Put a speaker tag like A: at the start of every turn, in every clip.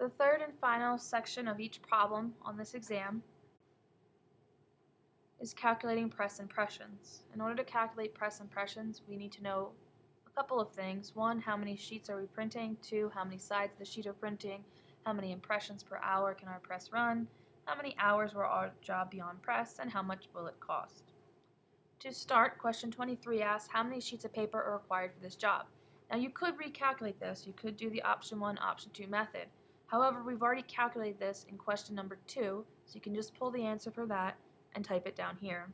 A: The third and final section of each problem on this exam is calculating press impressions. In order to calculate press impressions, we need to know a couple of things. One, how many sheets are we printing? Two, how many sides of the sheet are printing? How many impressions per hour can our press run? How many hours will our job be on press? And how much will it cost? To start, question 23 asks how many sheets of paper are required for this job. Now you could recalculate this. You could do the option 1, option 2 method. However, we've already calculated this in question number 2, so you can just pull the answer for that and type it down here.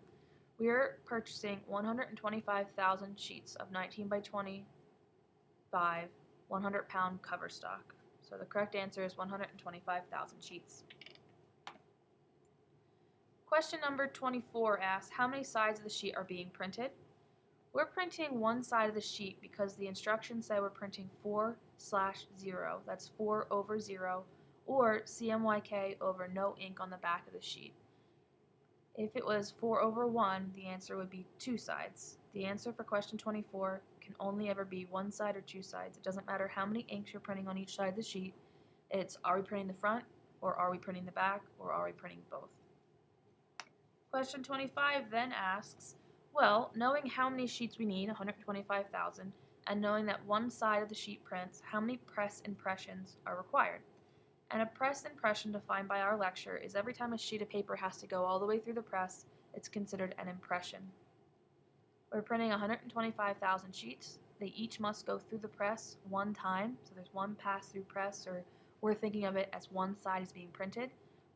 A: We are purchasing 125,000 sheets of 19 by 25 100 pound cover stock. So the correct answer is 125,000 sheets. Question number 24 asks, how many sides of the sheet are being printed? We're printing one side of the sheet because the instructions say we're printing 4 slash 0, that's 4 over 0, or CMYK over no ink on the back of the sheet. If it was 4 over 1, the answer would be two sides. The answer for question 24 can only ever be one side or two sides. It doesn't matter how many inks you're printing on each side of the sheet. It's are we printing the front, or are we printing the back, or are we printing both? Question 25 then asks, well, knowing how many sheets we need, 125,000, and knowing that one side of the sheet prints, how many press impressions are required? And a press impression defined by our lecture is every time a sheet of paper has to go all the way through the press, it's considered an impression. We're printing 125,000 sheets. They each must go through the press one time, so there's one pass-through press, or we're thinking of it as one side is being printed,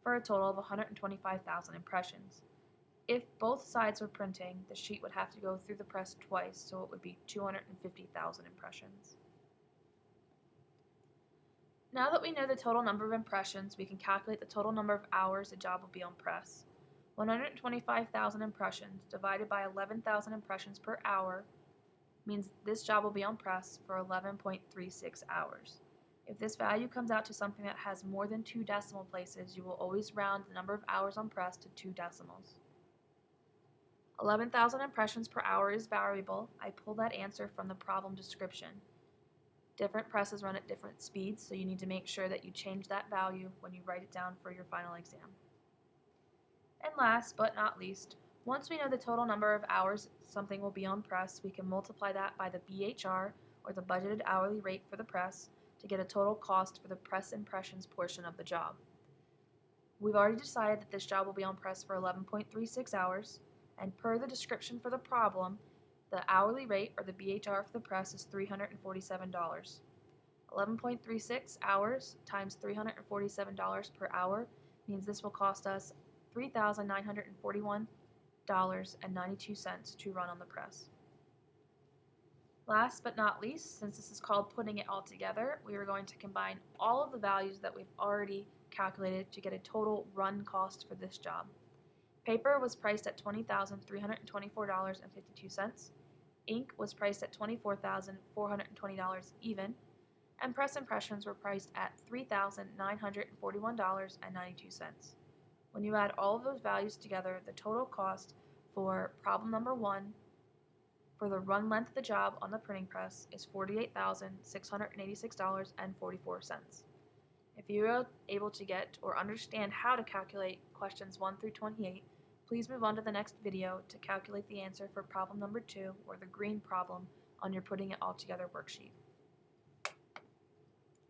A: for a total of 125,000 impressions. If both sides were printing, the sheet would have to go through the press twice, so it would be 250,000 impressions. Now that we know the total number of impressions, we can calculate the total number of hours a job will be on press. 125,000 impressions divided by 11,000 impressions per hour means this job will be on press for 11.36 hours. If this value comes out to something that has more than two decimal places, you will always round the number of hours on press to two decimals. 11,000 impressions per hour is variable. I pulled that answer from the problem description. Different presses run at different speeds, so you need to make sure that you change that value when you write it down for your final exam. And last but not least, once we know the total number of hours something will be on press, we can multiply that by the BHR, or the budgeted hourly rate for the press, to get a total cost for the press impressions portion of the job. We've already decided that this job will be on press for 11.36 hours, and per the description for the problem, the hourly rate, or the BHR for the press, is $347. 11.36 hours times $347 per hour means this will cost us $3,941.92 to run on the press. Last but not least, since this is called putting it all together, we are going to combine all of the values that we've already calculated to get a total run cost for this job. Paper was priced at $20,324.52. Ink was priced at $24,420 even, and press impressions were priced at $3,941.92. When you add all of those values together, the total cost for problem number one for the run length of the job on the printing press is $48,686.44. If you are able to get or understand how to calculate questions 1 through 28, Please move on to the next video to calculate the answer for problem number 2 or the green problem on your putting it all together worksheet.